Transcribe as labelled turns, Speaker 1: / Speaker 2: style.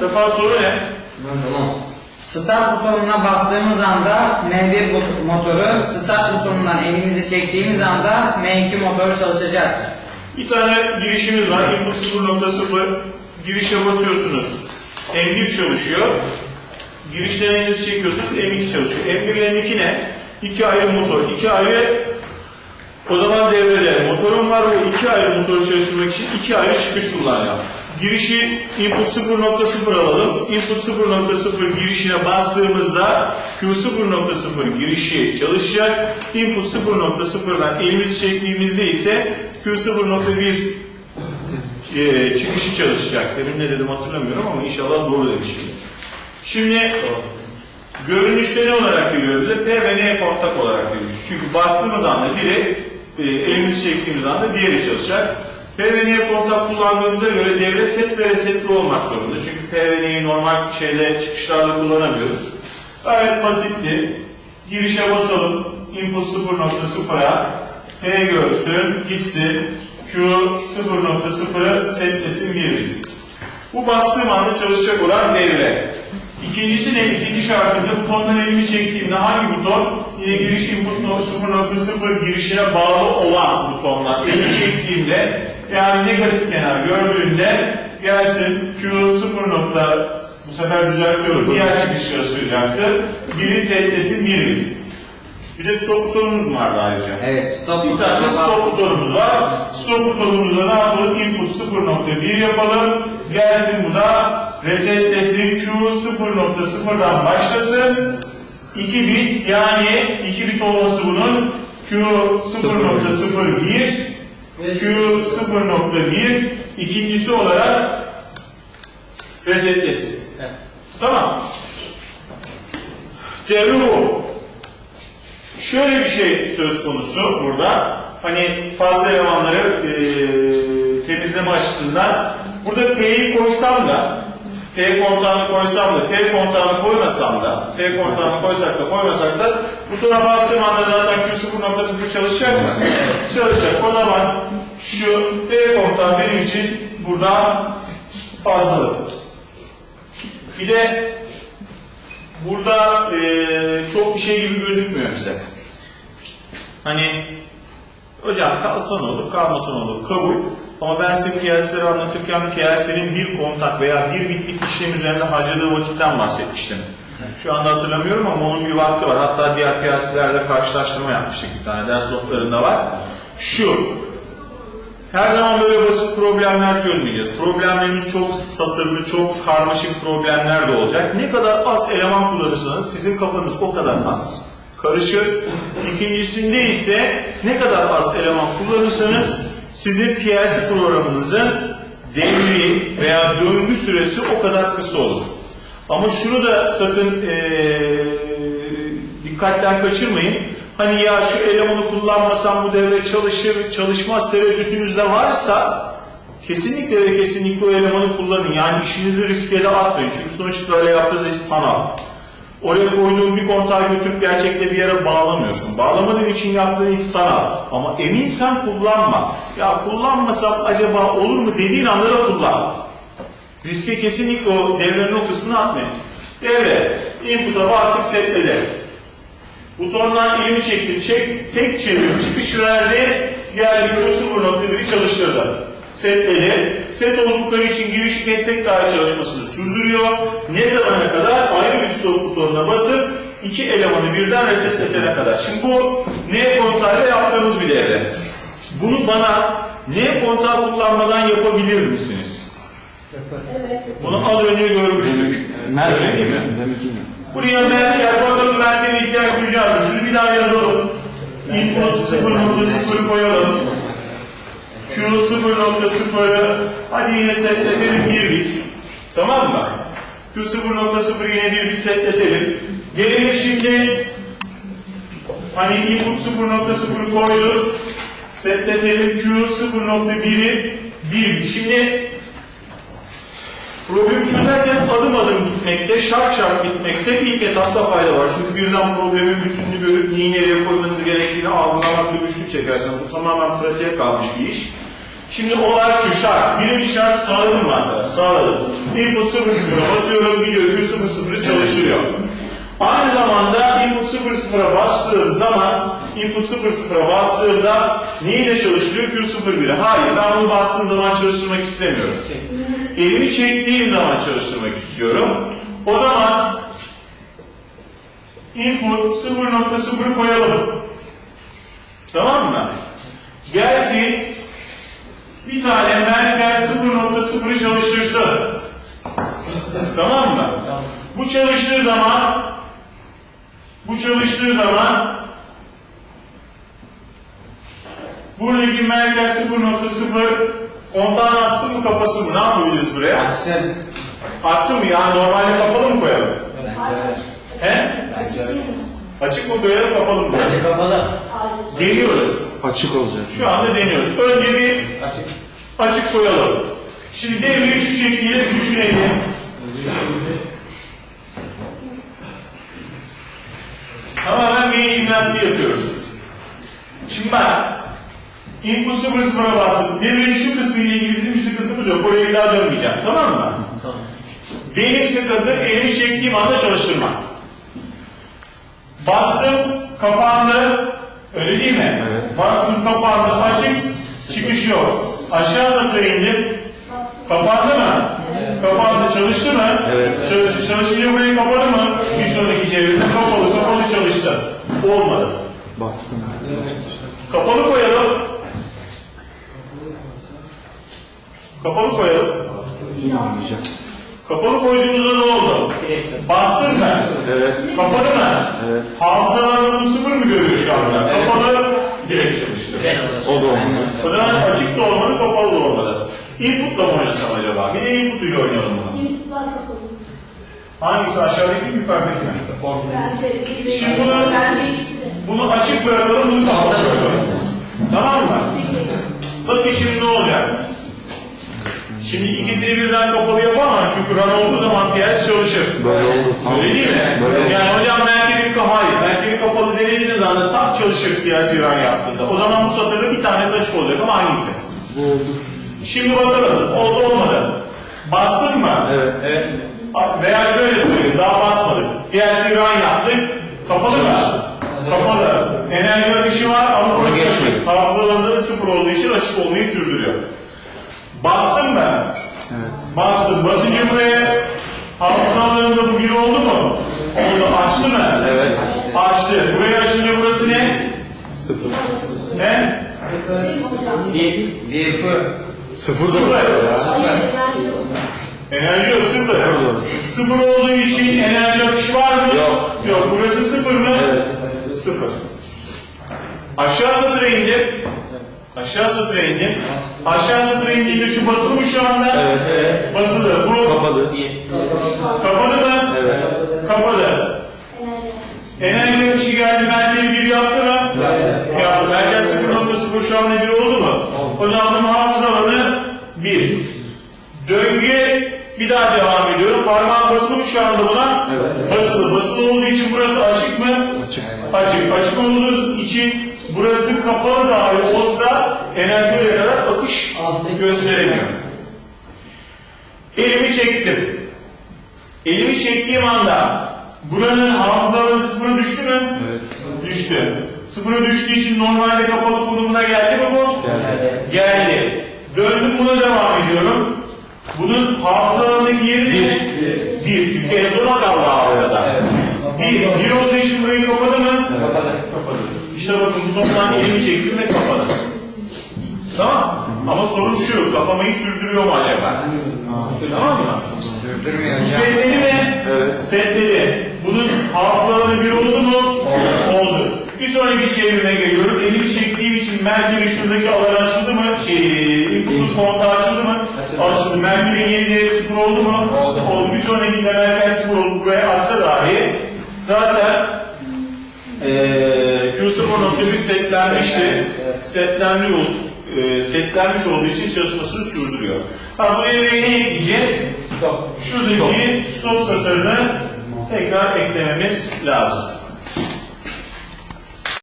Speaker 1: Sefa soru ne?
Speaker 2: Tamam. Start butonuna bastığımız anda M1 bot- motoru, start butonundan elimizi çektiğimiz anda M2 motoru çalışacak.
Speaker 1: Bir tane girişimiz var. Input 0.0 girişe basıyorsunuz. M1 çalışıyor. Girişten elinizi çekiyorsunuz. M2 çalışıyor. M1 ile M2 ne? İki ayrı motor. iki ayrı o zaman devrede motorum var ve iki ayrı motoru çalıştırmak için iki ayrı çıkış kullanacağım. Girişi input 0.0 alalım. Input 0.0 girişine bastığımızda Q0.0 girişi çalışacak. Input 0.0'dan elimizi çektiğimizde ise Q0.1 e, çıkışı çalışacak. Demin ne dedim hatırlamıyorum ama inşallah doğru demişim. Şimdi görünüşte ne olarak görüyoruz? P ve N kontak olarak görüyoruz. Çünkü bastığımız anda biri e, elimizi çektiğimiz anda diğeri çalışacak. P ve N kontak kullandığımıza göre devre set ve resetli olmak zorunda. Çünkü P ve N'yi normal şeyle çıkışlarla kullanamıyoruz. Gayet basitti. Girişe basalım. Input 0.0'a P görsün, gitsin. Q 0.0'ı setlesin 1 Bu bastığım anda çalışacak olan devre. İkincisi ne? İkinci şartında butondan elimi çektiğimde hangi buton? Yine giriş input no- 0.0 girişine bağlı olan butonla elimi çektiğimde yani negatif kenar gördüğünde gelsin Q 0. nokta bu sefer düzeltiyorum. Diğer çıkış çalışacaktır. Biri setlesin bir bir. De stop butonumuz mu vardı ayrıca?
Speaker 2: Evet, stop
Speaker 1: tane
Speaker 2: butonuna
Speaker 1: stop butonumuz var. Stop butonumuzda ne yapalım? Input 0.1 yapalım. Gelsin bu da resetlesin. Q 0.0'dan başlasın. 2 bit yani 2 bit olması bunun Q 0.01 Q 0.1 ikincisi olarak resetlesin. Tamam. Devre bu. Şöyle bir şey söz konusu burada. Hani fazla elemanları e, temizleme açısından burada P'yi koysam da P kontağını koysam da, P kontağını koymasam da, P kontağını koysak da koymasak da butona bastığım anda zaten Q0.0 çalışacak mı? Çalışacak. O zaman şu P kontağı benim için burada fazlalık. Bir de burada eee, çok bir şey gibi gözükmüyor bize. Hani hocam kalsa ne olur, kalmasa ne olur, kabul. Ama ben size PLC'leri anlatırken PLC'nin bir kontak veya bir bitlik işlem üzerinde harcadığı vakitten bahsetmiştim. Şu anda hatırlamıyorum ama onun bir vakti var. Hatta diğer PLC'lerle karşılaştırma yapmıştık bir tane. Ders notlarında var. Şu, her zaman böyle basit problemler çözmeyeceğiz. Problemlerimiz çok satırlı, çok karmaşık problemler de olacak. Ne kadar az eleman kullanırsanız sizin kafanız o kadar az karışır. İkincisinde ise ne kadar az eleman kullanırsanız sizin PLC programınızın devri veya döngü süresi o kadar kısa olur. Ama şunu da sakın eee, dikkatten kaçırmayın. Hani ya şu elemanı kullanmasam bu devre çalışır, çalışmaz tereddütünüz de varsa kesinlikle ve kesinlikle o elemanı kullanın. Yani işinizi riske de atmayın. Çünkü sonuçta öyle yaptığınız iş sanal. Oraya koyduğun bir kontağı götürüp gerçekte bir yere bağlamıyorsun. Bağlamadığın için yaptığın iş sanal. Ama eminsen kullanma. Ya kullanmasam acaba olur mu dediğin anda da kullan. Riske kesinlikle o devrenin o kısmını atmayın. Devre, input'a bastık setledi. Butondan elimi çektim, çek, tek çevir, çıkış verdi, geldi Q 0.1'i çalıştırdı. Setledi. Set oldukları için girişi kestek dahi çalışmasını sürdürüyor. Ne zamana kadar? Ayrı bir stop butonuna basıp iki elemanı birden resetletene kadar. Şimdi bu N kontağıyla yaptığımız bir devre. Bunu bana N kontağı kullanmadan yapabilir misiniz? Bunu az önce görmüştük. Değil mi? Buraya merker bakalım merkeze ihtiyaç duyacağız. Şunu bir daha yazalım. Input 0.0 koyalım. Q 0.0'ı hadi yine setletelim bir bit. Tamam mı? Q 0.0 yine bir bit setletelim. Gelelim şimdi hani input 0.0 koyduk. Setletelim Q 0.1'i 1 Şimdi Problemi çözerken adım adım gitmekte, şart şart gitmekte ilk etapta fayda var. Çünkü birden problemin bütününü görüp neyi nereye koymanız gerektiğini algılamakta güçlük çekersiniz. Bu tamamen pratiğe kalmış bir iş. Şimdi olay şu şart. Birinci şart sağladım arkadaşlar? Sağladım. Input 00'a basıyorum gidiyor Q00'ı çalıştırıyor. Aynı zamanda input 00'a bastığım zaman input 00'a bastığımda neyle çalıştırıyor? Q01'e. Hayır ben bunu bastığım zaman çalıştırmak istemiyorum. Elimi çektiğim zaman çalıştırmak istiyorum. O zaman input 0.0 koyalım. Tamam mı? Gelsin bir tane merkez 0.0'ı çalıştırsın. tamam mı? Bu çalıştığı zaman bu çalıştığı zaman buradaki merkez 0.0 ondan atsın mı kapasın mı? Ne yapabiliriz buraya?
Speaker 2: Açsın.
Speaker 1: Atsın mı? Yani normalde kapalı mı koyalım? He? Açık mı koyalım kapalı mı?
Speaker 2: Bence kapalı.
Speaker 1: Deniyoruz.
Speaker 3: Açık olacak.
Speaker 1: Şu anda deniyoruz. Önce bir
Speaker 2: Açık.
Speaker 1: açık koyalım. Şimdi devreyi şu şekilde düşünelim. Tamamen beyin jimnastiği yapıyoruz. Şimdi bak, input 0 sıfıra bastık. Devrenin şu kısmı ile ilgili bizim bir sıkıntımız yok. Oraya bir daha dönmeyeceğim. Tamam mı? Benim sıkıntım elimi çektiğim anda çalıştırma. Bastım, kapandı. Öyle değil mi?
Speaker 3: Evet.
Speaker 1: Bastım, kapandı, açık, çıkış yok. Aşağı satıra indim. Kapandı mı? Kapandı. Çalıştı mı?
Speaker 3: Evet.
Speaker 1: Çalıştı. Çalışınca burayı kapadı mı? Bir sonraki çevirde kapalı, kapalı çalıştı. Olmadı.
Speaker 3: Bastım.
Speaker 1: Kapalı koyalım. Kapalı koyalım.
Speaker 3: Olmayacak.
Speaker 1: Kapalı koyduğumuzda ne oldu? Bastın mı?
Speaker 3: Evet.
Speaker 1: Kapalı mı?
Speaker 3: Evet.
Speaker 1: Hafızalar bunu sıfır mı görüyor şu anda?
Speaker 2: Evet.
Speaker 1: Kapalı direkt çalıştı.
Speaker 3: O da olmadı.
Speaker 1: O zaman açık da olmadı, kapalı da olmadı. Input'la mı oynasam acaba? Bir de input ile oynayalım bunu.
Speaker 4: İnputlar kapalı.
Speaker 1: Hangisi aşağıdaki mi yukarıdaki mi?
Speaker 4: Bence
Speaker 1: Şimdi bunu-. Bunu açık bırakalım, bunu kapalı bırakalım. Tamam mı? Bakın şimdi ne olacak? Şimdi ikisini birden kapalı yapamam çünkü run olduğu zaman piyas çalışır.
Speaker 3: Böyle oldu.
Speaker 1: Öyle değil mi?
Speaker 3: Böyle oldu.
Speaker 1: Yani hocam merkebin kapalı, hayır, merkebin kapalı denediğiniz anda tam çalışır piyas run yaptığında. O zaman bu satırda bir tanesi açık olacak ama hangisi?
Speaker 3: Bu oldu.
Speaker 1: Şimdi bakalım, oldu olmadı. Bastın mı?
Speaker 3: Evet. Evet.
Speaker 1: Veya şöyle söyleyeyim, daha basmadık. PLC run yaptık, kapalı mı? Kapalı. Enerji akışı var ama burası açık. Hafızalarında da sıfır olduğu için açık olmayı sürdürüyor. Bastım ben.
Speaker 3: Evet.
Speaker 1: Bastım. Basınca buraya hafızalarında bu bir oldu mu? Oldu. Açtı mı?
Speaker 3: Evet.
Speaker 1: Açtı. Buraya açınca burası ne?
Speaker 3: Sıfır.
Speaker 1: Ne?
Speaker 2: Bir. Bir.
Speaker 3: Sıfır
Speaker 1: Sıfır.
Speaker 4: enerji yok.
Speaker 1: Sıfır.
Speaker 3: Sıfır.
Speaker 1: Sıfır olduğu için enerji akışı var mı?
Speaker 3: Yok.
Speaker 1: Yok. Burası sıfır mı?
Speaker 3: Evet.
Speaker 1: Sıfır. Aşağı satıra indim. Aşağı satıra indim. Aşağı satıra indiğimde şu basılı mı şu anda?
Speaker 3: Evet. Evet.
Speaker 1: Basılı. Bu
Speaker 3: Kapadı.
Speaker 1: kapalı mı?
Speaker 3: Evet.
Speaker 1: Kapalı.
Speaker 4: Enerji.
Speaker 1: Akışı geldi. Merkezi bir yaptı mı? Ya merkez 0.0 şu anda bir oldu mu? O zaman bunun hafıza alanı 1. Döngü bir daha devam ediyorum. Parmağım basılı mı şu anda buna?
Speaker 3: Evet.
Speaker 1: Basılı. Basılı olduğu için burası açık mı?
Speaker 3: Açık.
Speaker 1: Açık. Açık olduğu için burası kapalı dahi olsa enerji kadar akış gösteremiyor. Elimi çektim. Elimi çektiğim anda buranın hafızaları sıfıra düştü mü?
Speaker 3: Evet.
Speaker 1: Düştü. Sıfıra düştüğü için normalde kapalı konumuna geldi mi bu?
Speaker 3: Geldi.
Speaker 1: Geldi. Döndüm buna devam ediyorum. Bunun hafızalarındaki yeri ne? Bir. Çünkü en sona kaldı hafızada. Bir. Bir olduğu için burayı kapadı mı?
Speaker 2: Kapalı.
Speaker 1: Kapadı. İşte bakın bu noktadan elimi çektim ve kapadı. Tamam. Ama sorun şu, kapamayı sürdürüyor mu acaba? Tamam mı?
Speaker 2: Sürdürmüyor
Speaker 1: Bu setleri ne?
Speaker 3: Evet.
Speaker 1: Setleri. Bunun hafızaları bir oldu mu? Oldu. Bir sonraki çevirime geliyorum. Elimi çektiğim için merkezin şuradaki alan açıldı mı? Şey, input'un kontağı açıldı mı?
Speaker 2: Açıldı.
Speaker 1: Yeni değeri sıfır oldu mu?
Speaker 2: Oldu.
Speaker 1: Oldu. Bir sonrakinde merkez sıfır oldu. Buraya atsa dahi zaten eee Q0.1 setlenmişti. Setlenmiş, eee, setlenmiş olduğu için çalışmasını sürdürüyor. Ha bu devreye ne ekleyeceğiz?
Speaker 2: Stop.
Speaker 1: Şuradaki stop satırını tekrar eklememiz lazım.